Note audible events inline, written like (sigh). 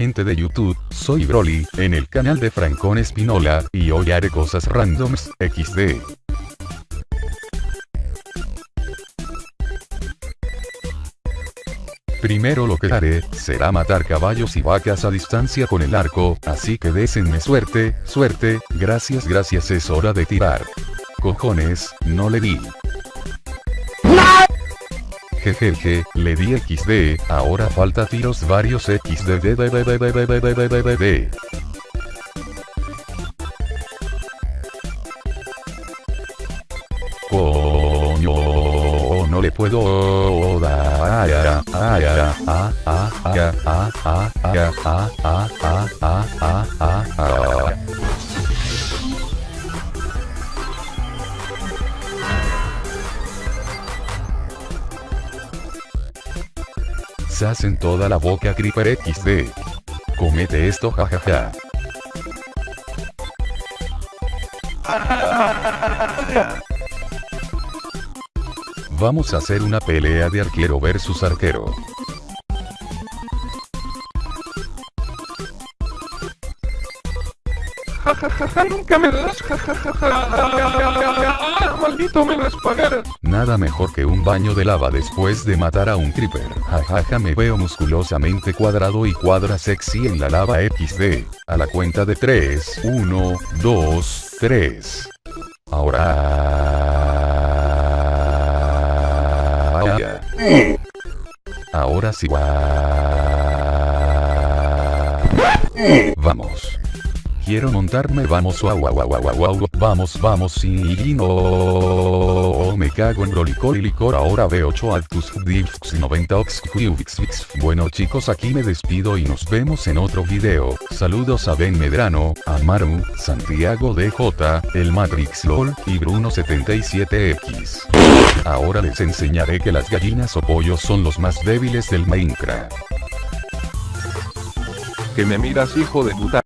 gente de YouTube, soy Broly, en el canal de Francón Espinola, y hoy haré cosas randoms, XD. Primero lo que haré, será matar caballos y vacas a distancia con el arco, así que désenme suerte, suerte, gracias gracias es hora de tirar. Cojones, no le di. Jejeje, le di XD, ahora falta tiros varios XD. Coño, no le puedo dar. En toda la boca Creeper XD. Comete esto jajaja. Vamos a hacer una pelea de arquero versus arquero. (laughs) nunca me das, maldito me las pagarás. Nada mejor que un baño de lava después de matar a un creeper. Jajaja me veo musculosamente cuadrado y cuadra sexy en la lava XD. A la cuenta de 3, 1, 2, 3. Ahora... Ahora sí. Vamos. Quiero montarme, vamos, wow, wow, wow, wow, vamos, vamos, y no, me cago en rolicor y licor, ahora veo 8 actus, 90 ox, Bueno chicos, aquí me despido y nos vemos en otro video. Saludos a Ben Medrano, a Maru, Santiago DJ, el Matrix LOL, y Bruno77X. Ahora les enseñaré que las gallinas o pollos son los más débiles del Minecraft. Que me miras hijo de puta.